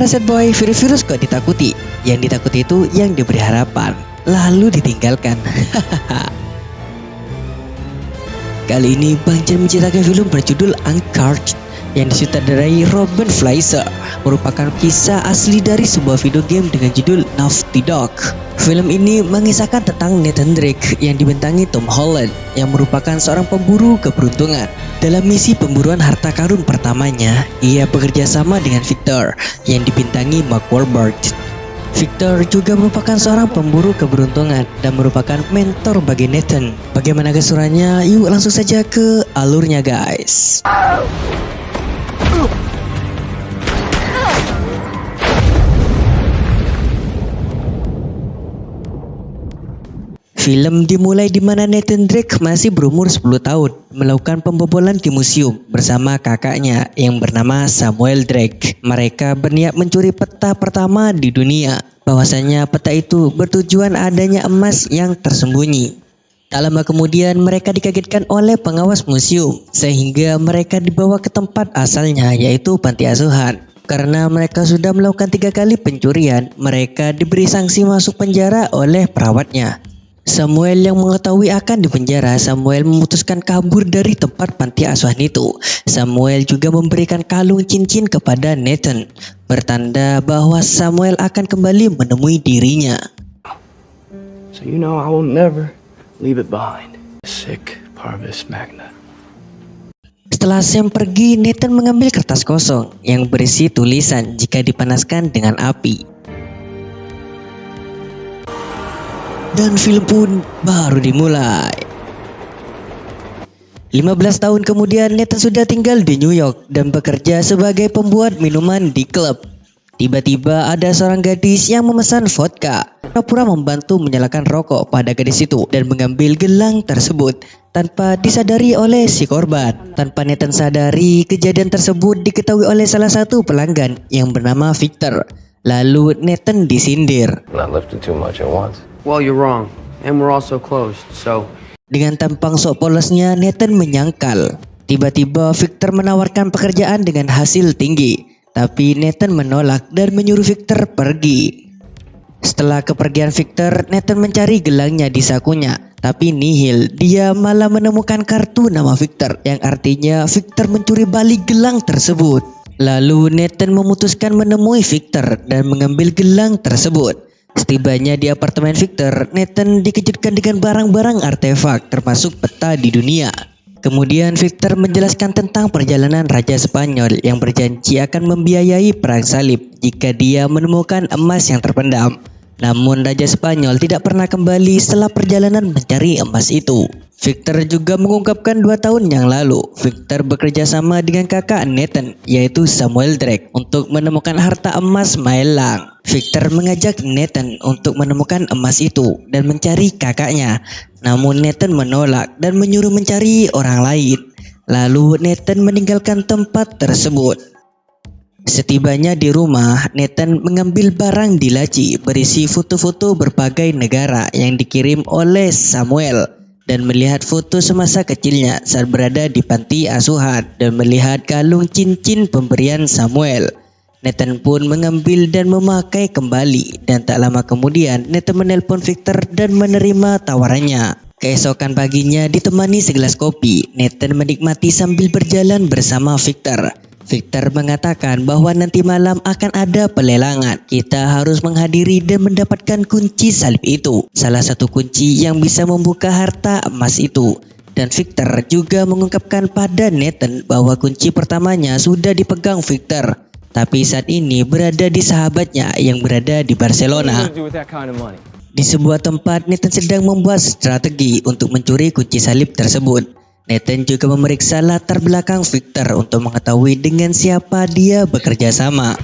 Hai para sad boy, virus-virus kok ditakuti? Yang ditakuti itu yang diberi harapan, lalu ditinggalkan. Kali ini Bang Chen menciptakan film berjudul Uncharted yang disutradarai Robin Fleischer merupakan kisah asli dari sebuah video game dengan judul Naughty Dog. Film ini mengisahkan tentang Nathan Drake yang dibintangi Tom Holland yang merupakan seorang pemburu keberuntungan. Dalam misi pemburuan harta karun pertamanya, ia bekerja sama dengan Victor yang dibintangi Mark Wahlberg. Victor juga merupakan seorang pemburu keberuntungan dan merupakan mentor bagi Nathan. Bagaimana kesurannya? Yuk langsung saja ke alurnya guys. Film dimulai di mana Nathan Drake masih berumur 10 tahun melakukan pembobolan di museum bersama kakaknya yang bernama Samuel Drake. Mereka berniat mencuri peta pertama di dunia. Bahwasanya peta itu bertujuan adanya emas yang tersembunyi. Tak lama kemudian mereka dikagetkan oleh pengawas museum sehingga mereka dibawa ke tempat asalnya yaitu panti asuhan. Karena mereka sudah melakukan tiga kali pencurian, mereka diberi sanksi masuk penjara oleh perawatnya. Samuel yang mengetahui akan dipenjara, Samuel memutuskan kabur dari tempat panti asuhan itu. Samuel juga memberikan kalung cincin kepada Nathan, bertanda bahwa Samuel akan kembali menemui dirinya. So you know I will never leave it behind. Sick Parvis Magna. Setelah Sam pergi, Nathan mengambil kertas kosong yang berisi tulisan jika dipanaskan dengan api. dan film pun baru dimulai. 15 tahun kemudian Nathan sudah tinggal di New York dan bekerja sebagai pembuat minuman di klub. Tiba-tiba ada seorang gadis yang memesan vodka. Pura membantu menyalakan rokok pada gadis itu dan mengambil gelang tersebut tanpa disadari oleh si korban. Tanpa Nathan sadari, kejadian tersebut diketahui oleh salah satu pelanggan yang bernama Victor. Lalu Nathan disindir. Well, you're wrong. And we're also closed, so... Dengan tampang sok polosnya, Nathan menyangkal. Tiba-tiba Victor menawarkan pekerjaan dengan hasil tinggi. Tapi Nathan menolak dan menyuruh Victor pergi. Setelah kepergian Victor, Nathan mencari gelangnya di sakunya. Tapi nihil, dia malah menemukan kartu nama Victor yang artinya Victor mencuri balik gelang tersebut. Lalu Nathan memutuskan menemui Victor dan mengambil gelang tersebut. Setibanya di apartemen Victor, Nathan dikejutkan dengan barang-barang artefak termasuk peta di dunia. Kemudian Victor menjelaskan tentang perjalanan Raja Spanyol yang berjanji akan membiayai perang salib jika dia menemukan emas yang terpendam. Namun Raja Spanyol tidak pernah kembali setelah perjalanan mencari emas itu. Victor juga mengungkapkan dua tahun yang lalu, Victor bekerja sama dengan kakak Nathan, yaitu Samuel Drake, untuk menemukan harta emas Maelang. Victor mengajak Nathan untuk menemukan emas itu dan mencari kakaknya. Namun Nathan menolak dan menyuruh mencari orang lain. Lalu Nathan meninggalkan tempat tersebut. Setibanya di rumah, Nathan mengambil barang di laci berisi foto-foto berbagai negara yang dikirim oleh Samuel dan melihat foto semasa kecilnya saat berada di panti asuhan dan melihat kalung cincin pemberian Samuel. Nathan pun mengambil dan memakai kembali dan tak lama kemudian Nathan menelpon Victor dan menerima tawarannya. Keesokan paginya ditemani segelas kopi, Nathan menikmati sambil berjalan bersama Victor. Victor mengatakan bahwa nanti malam akan ada pelelangan. Kita harus menghadiri dan mendapatkan kunci salib itu. Salah satu kunci yang bisa membuka harta emas itu. Dan Victor juga mengungkapkan pada Nathan bahwa kunci pertamanya sudah dipegang Victor. Tapi saat ini berada di sahabatnya yang berada di Barcelona. Di sebuah tempat, Nathan sedang membuat strategi untuk mencuri kunci salib tersebut. Nathan juga memeriksa latar belakang Victor untuk mengetahui dengan siapa dia bekerja sama.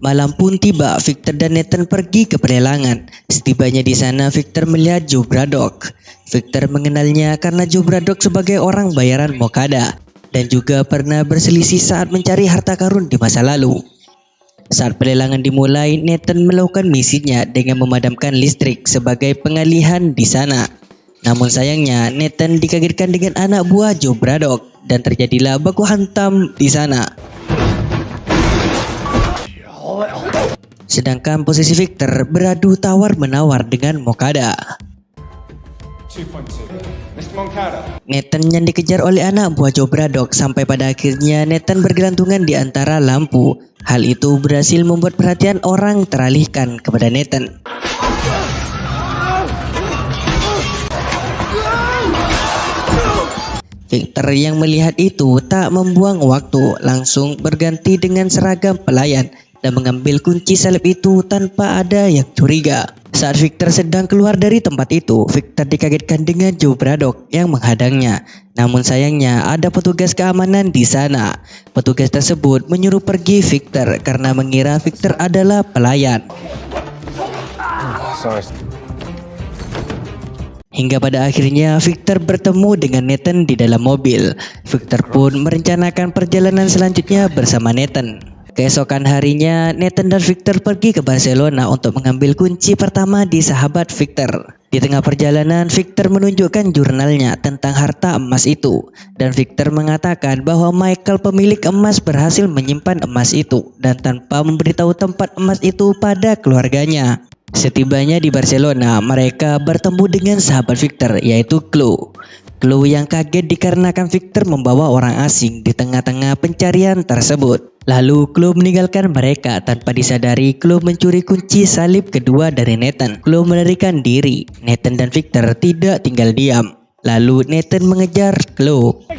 Malam pun tiba, Victor dan Nathan pergi ke pelelangan. Setibanya di sana, Victor melihat Joe Braddock. Victor mengenalnya karena Joe Braddock sebagai orang bayaran Mokada dan juga pernah berselisih saat mencari harta karun di masa lalu. Saat pelelangan dimulai, Nathan melakukan misinya dengan memadamkan listrik sebagai pengalihan di sana. Namun sayangnya, Nathan dikagetkan dengan anak buah Joe Braddock dan terjadilah baku hantam di sana. Sedangkan posisi Victor beradu tawar-menawar dengan Mokada. Nathan yang dikejar oleh anak buah Joe Braddock sampai pada akhirnya Nathan bergelantungan di antara lampu. Hal itu berhasil membuat perhatian orang teralihkan kepada Nathan. Victor yang melihat itu tak membuang waktu, langsung berganti dengan seragam pelayan dan mengambil kunci salib itu tanpa ada yang curiga. Saat Victor sedang keluar dari tempat itu, Victor dikagetkan dengan Joe Braddock yang menghadangnya. Namun sayangnya ada petugas keamanan di sana. Petugas tersebut menyuruh pergi Victor karena mengira Victor adalah pelayan. Sorry. Hingga pada akhirnya Victor bertemu dengan Nathan di dalam mobil. Victor pun merencanakan perjalanan selanjutnya bersama Nathan. Keesokan harinya, Nathan dan Victor pergi ke Barcelona untuk mengambil kunci pertama di sahabat Victor. Di tengah perjalanan, Victor menunjukkan jurnalnya tentang harta emas itu. Dan Victor mengatakan bahwa Michael pemilik emas berhasil menyimpan emas itu dan tanpa memberitahu tempat emas itu pada keluarganya. Setibanya di Barcelona, mereka bertemu dengan sahabat Victor yaitu Chloe. Chloe yang kaget dikarenakan Victor membawa orang asing di tengah-tengah pencarian tersebut. Lalu Chloe meninggalkan mereka tanpa disadari Chloe mencuri kunci salib kedua dari Nathan. Chloe melarikan diri. Nathan dan Victor tidak tinggal diam. Lalu Nathan mengejar Chloe.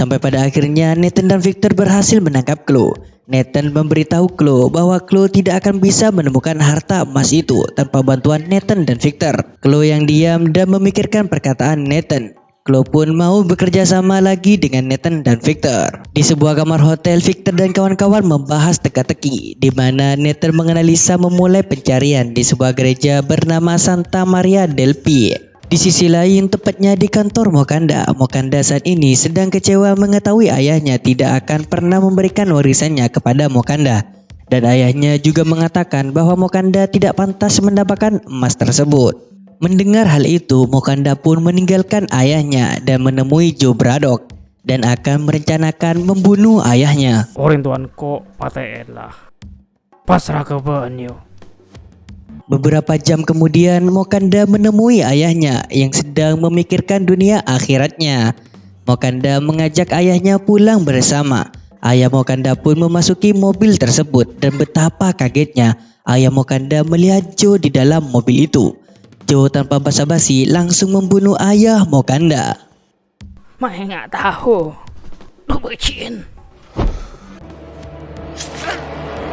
Sampai pada akhirnya Nathan dan Victor berhasil menangkap Chloe. Nathan memberitahu Chloe bahwa Chloe tidak akan bisa menemukan harta emas itu tanpa bantuan Nathan dan Victor. Chloe yang diam dan memikirkan perkataan Nathan. Chloe pun mau bekerja sama lagi dengan Nathan dan Victor. Di sebuah kamar hotel, Victor dan kawan-kawan membahas teka-teki di mana Nathan menganalisa memulai pencarian di sebuah gereja bernama Santa Maria del Pi. Di sisi lain, tepatnya di kantor Mokanda, Mokanda saat ini sedang kecewa mengetahui ayahnya tidak akan pernah memberikan warisannya kepada Mokanda. Dan ayahnya juga mengatakan bahwa Mokanda tidak pantas mendapatkan emas tersebut. Mendengar hal itu, Mokanda pun meninggalkan ayahnya dan menemui Joe Braddock dan akan merencanakan membunuh ayahnya. Orang tuan kok paten lah. Pasrah ke banyu. Beberapa jam kemudian Mokanda menemui ayahnya yang sedang memikirkan dunia akhiratnya. Mokanda mengajak ayahnya pulang bersama. Ayah Mokanda pun memasuki mobil tersebut dan betapa kagetnya ayah Mokanda melihat Joe di dalam mobil itu. Joe tanpa basa-basi langsung membunuh ayah Mokanda. Mai tahu. Lu becin.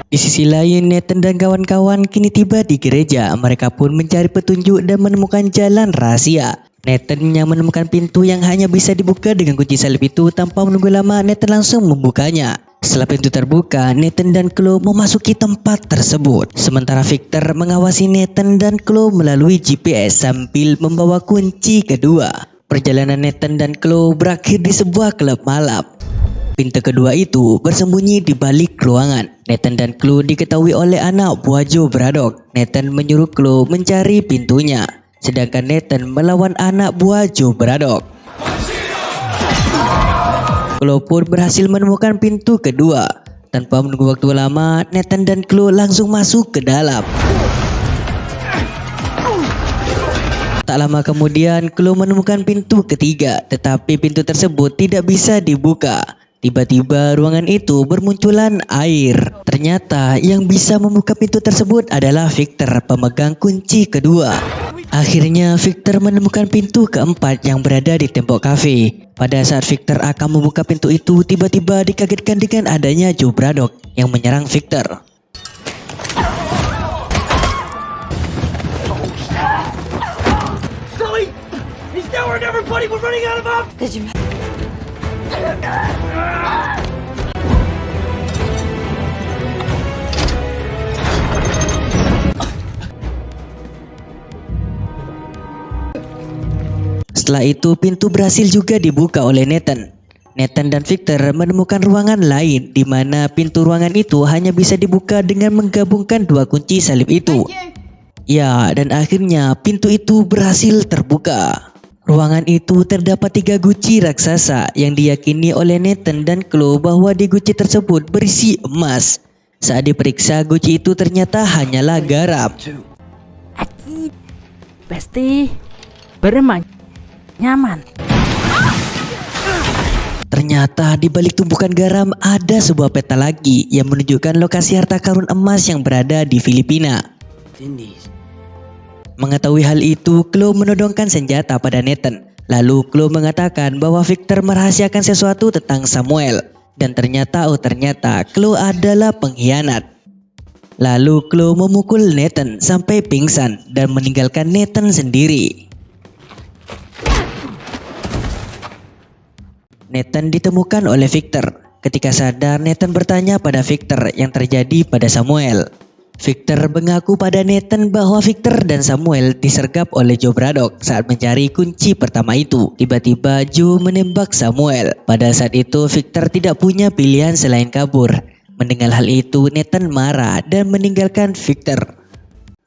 Di sisi lain, Nathan dan kawan-kawan kini tiba di gereja. Mereka pun mencari petunjuk dan menemukan jalan rahasia. Nathan yang menemukan pintu yang hanya bisa dibuka dengan kunci salib itu tanpa menunggu lama, Nathan langsung membukanya. Setelah pintu terbuka, Nathan dan Chloe memasuki tempat tersebut. Sementara Victor mengawasi Nathan dan Chloe melalui GPS sambil membawa kunci kedua. Perjalanan Nathan dan Chloe berakhir di sebuah klub malam. Pintu kedua itu bersembunyi di balik ruangan. Nathan dan Chloe diketahui oleh anak buah Joe Braddock. Nathan menyuruh Chloe mencari pintunya. Sedangkan Nathan melawan anak buah Joe Braddock. Chloe pun berhasil menemukan pintu kedua. Tanpa menunggu waktu lama, Nathan dan Chloe langsung masuk ke dalam. Tak lama kemudian, Chloe menemukan pintu ketiga, tetapi pintu tersebut tidak bisa dibuka. Tiba-tiba ruangan itu bermunculan air. Ternyata yang bisa membuka pintu tersebut adalah Victor, pemegang kunci kedua. Akhirnya Victor menemukan pintu keempat yang berada di tembok kafe. Pada saat Victor akan membuka pintu itu, tiba-tiba dikagetkan dengan adanya Joe Braddock yang menyerang Victor. He's Setelah itu pintu berhasil juga dibuka oleh Nathan. Nathan dan Victor menemukan ruangan lain di mana pintu ruangan itu hanya bisa dibuka dengan menggabungkan dua kunci salib itu. Ya, dan akhirnya pintu itu berhasil terbuka. Ruangan itu terdapat tiga guci raksasa yang diyakini oleh Nathan dan Chloe bahwa di guci tersebut berisi emas. Saat diperiksa, guci itu ternyata hanyalah garam. Aki, pasti bermain nyaman. Ternyata di balik tumpukan garam ada sebuah peta lagi yang menunjukkan lokasi harta karun emas yang berada di Filipina. Mengetahui hal itu, Chloe menodongkan senjata pada Nathan. Lalu Chloe mengatakan bahwa Victor merahasiakan sesuatu tentang Samuel. Dan ternyata, oh ternyata, Chloe adalah pengkhianat. Lalu Chloe memukul Nathan sampai pingsan dan meninggalkan Nathan sendiri. Nathan ditemukan oleh Victor. Ketika sadar, Nathan bertanya pada Victor yang terjadi pada Samuel. Victor mengaku pada Nathan bahwa Victor dan Samuel disergap oleh Joe Braddock saat mencari kunci pertama itu. Tiba-tiba Joe menembak Samuel. Pada saat itu Victor tidak punya pilihan selain kabur. Mendengar hal itu Nathan marah dan meninggalkan Victor.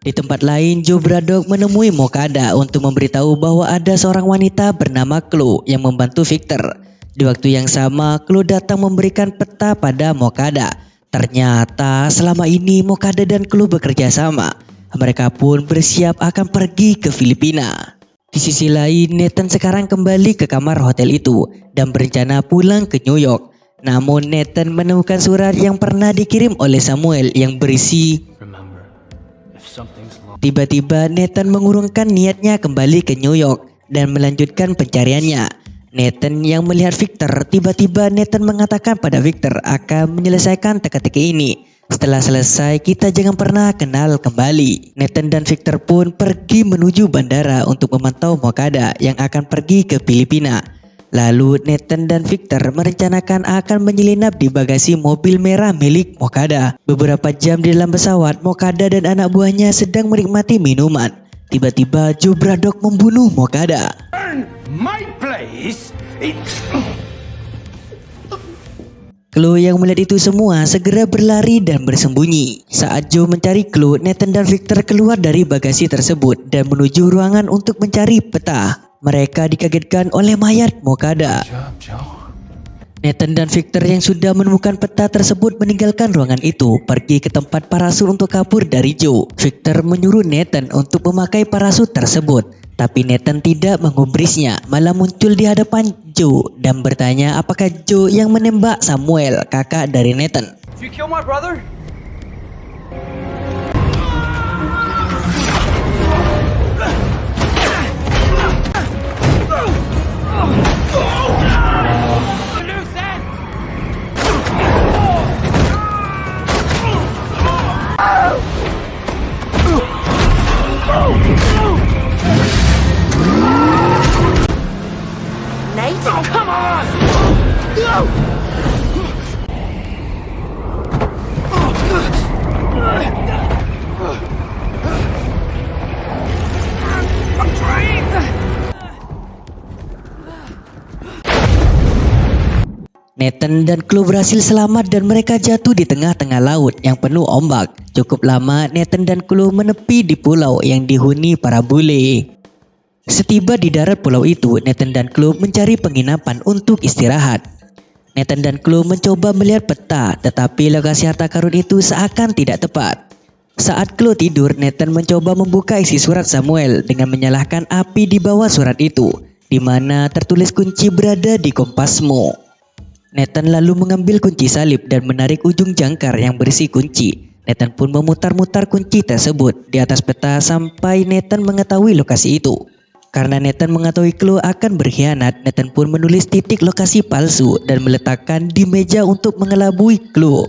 Di tempat lain, Joe Braddock menemui Mokada untuk memberitahu bahwa ada seorang wanita bernama Chloe yang membantu Victor. Di waktu yang sama, Chloe datang memberikan peta pada Mokada. Ternyata selama ini Mokada dan Chloe bekerja sama. Mereka pun bersiap akan pergi ke Filipina. Di sisi lain, Nathan sekarang kembali ke kamar hotel itu dan berencana pulang ke New York. Namun Nathan menemukan surat yang pernah dikirim oleh Samuel yang berisi Tiba-tiba Nathan mengurungkan niatnya kembali ke New York dan melanjutkan pencariannya. Nathan yang melihat Victor, tiba-tiba Nathan mengatakan pada Victor akan menyelesaikan teka-teki ini. Setelah selesai, kita jangan pernah kenal kembali. Nathan dan Victor pun pergi menuju bandara untuk memantau Mokada yang akan pergi ke Filipina. Lalu Nathan dan Victor merencanakan akan menyelinap di bagasi mobil merah milik Mokada. Beberapa jam di dalam pesawat, Mokada dan anak buahnya sedang menikmati minuman. Tiba-tiba Joe Braddock membunuh Mokada. My place? It's... Chloe yang melihat itu semua segera berlari dan bersembunyi. Saat Joe mencari Chloe, Nathan dan Victor keluar dari bagasi tersebut dan menuju ruangan untuk mencari peta. Mereka dikagetkan oleh mayat Mokada. Nathan dan Victor yang sudah menemukan peta tersebut meninggalkan ruangan itu, pergi ke tempat parasut untuk kabur dari Joe. Victor menyuruh Nathan untuk memakai parasut tersebut, tapi Nathan tidak menggubrisnya, malah muncul di hadapan Joe dan bertanya apakah Joe yang menembak Samuel, kakak dari Nathan. Nathan dan Chloe berhasil selamat dan mereka jatuh di tengah-tengah laut yang penuh ombak. Cukup lama Nathan dan Chloe menepi di pulau yang dihuni para bule. Setiba di darat pulau itu, Nathan dan Chloe mencari penginapan untuk istirahat. Nathan dan Chloe mencoba melihat peta, tetapi lokasi harta karun itu seakan tidak tepat. Saat Chloe tidur, Nathan mencoba membuka isi surat Samuel dengan menyalakan api di bawah surat itu, di mana tertulis kunci berada di kompasmu. Nathan lalu mengambil kunci salib dan menarik ujung jangkar yang berisi kunci. Nathan pun memutar-mutar kunci tersebut di atas peta sampai Nathan mengetahui lokasi itu. Karena Nathan mengetahui Chloe akan berkhianat, Nathan pun menulis titik lokasi palsu dan meletakkan di meja untuk mengelabui Chloe.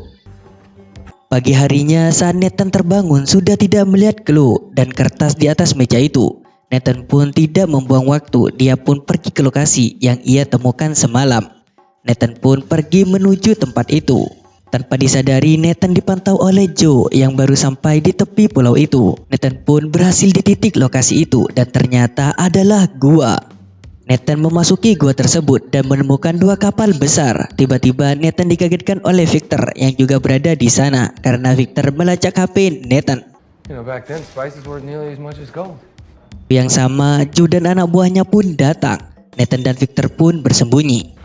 Pagi harinya saat Nathan terbangun sudah tidak melihat Chloe dan kertas di atas meja itu. Nathan pun tidak membuang waktu, dia pun pergi ke lokasi yang ia temukan semalam. Nathan pun pergi menuju tempat itu. Tanpa disadari, Nathan dipantau oleh Joe yang baru sampai di tepi pulau itu. Nathan pun berhasil di titik lokasi itu dan ternyata adalah gua. Nathan memasuki gua tersebut dan menemukan dua kapal besar. Tiba-tiba Nathan dikagetkan oleh Victor yang juga berada di sana karena Victor melacak HP Nathan. You know, back then, spices weren't nearly as much as gold. Yang sama, Joe dan anak buahnya pun datang. Nathan dan Victor pun bersembunyi.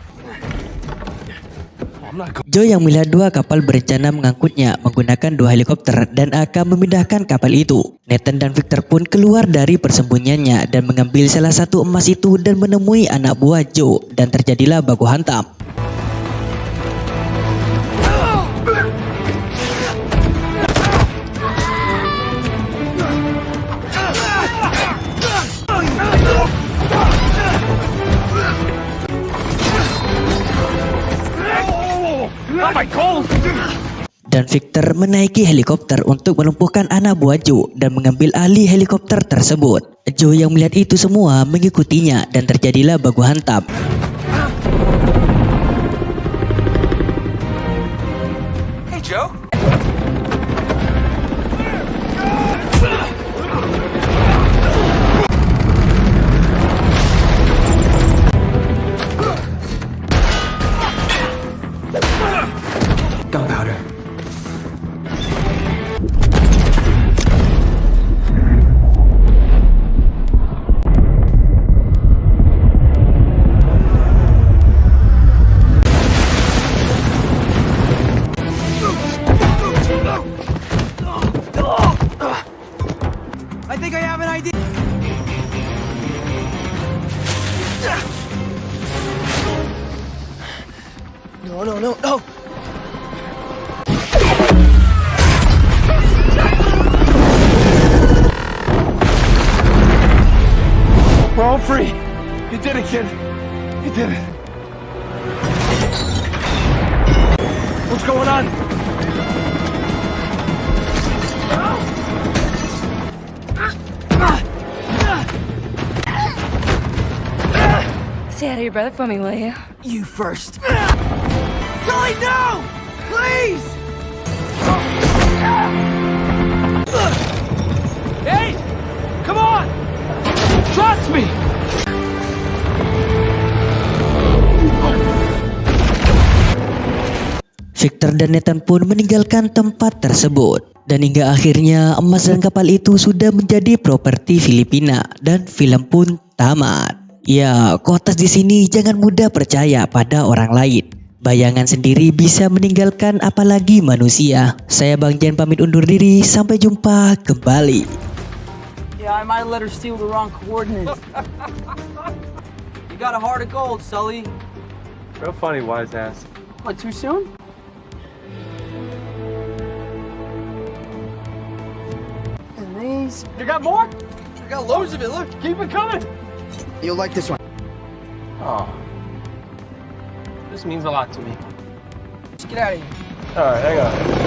Joe yang melihat dua kapal berencana mengangkutnya menggunakan dua helikopter dan akan memindahkan kapal itu. Nathan dan Victor pun keluar dari persembunyiannya dan mengambil salah satu emas itu dan menemui anak buah Joe dan terjadilah baku hantam. Victor menaiki helikopter untuk melumpuhkan anak buah Joe dan mengambil alih helikopter tersebut. Joe yang melihat itu semua mengikutinya dan terjadilah baku hantam. No, no, no, no! We're all free. You did it, kid. You did it. What's going on? Stay out of your brother for me, will you? You first. Sully, no! Victor dan Nathan pun meninggalkan tempat tersebut. Dan hingga akhirnya emas dan kapal itu sudah menjadi properti Filipina dan film pun tamat. Ya, kotas di sini jangan mudah percaya pada orang lain. Bayangan sendiri bisa meninggalkan apalagi manusia. Saya Bang Jen pamit undur diri, sampai jumpa kembali. Yeah, I might have let her steal the wrong coordinates. you got a heart of gold, Sully. Real funny, wise ass. What, too soon? And these. You got more? I got loads of it, look. Keep it coming! You'll like this one. Oh. This means a lot to me. Just get out of here. Alright, hang on. Get the money!